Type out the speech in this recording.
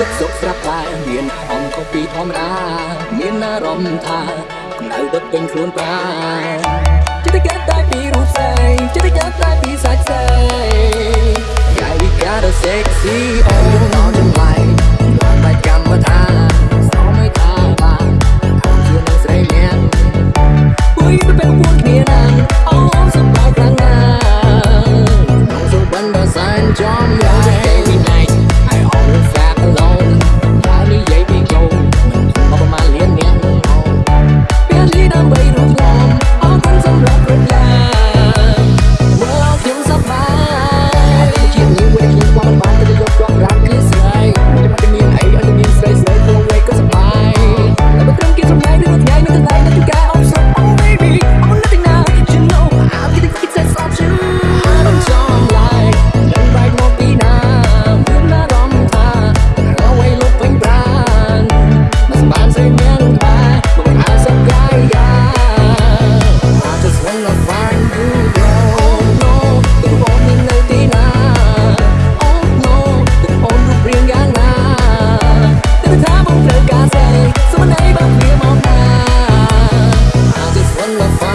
សុខសុខស្រាប់តែមានអង្គពីធម្មតាមានអារម្មណ៍ថាកម្ដៅដុតពេញខ្លួនប្រាចិត្តកើតតែពីរូបស្អីចិត្តកើតតែពីសាច់ស្អី Yeah we got a sexy oh ដល់ចំឡាយដល់បាច់កម្មបថាសូមឲ្យថាបានខំជាស្រីលៀងពុយទៅពេលពួកគ្នាណាអូសំដៅខាងណាសូមបានដល់សានចំឡាយ in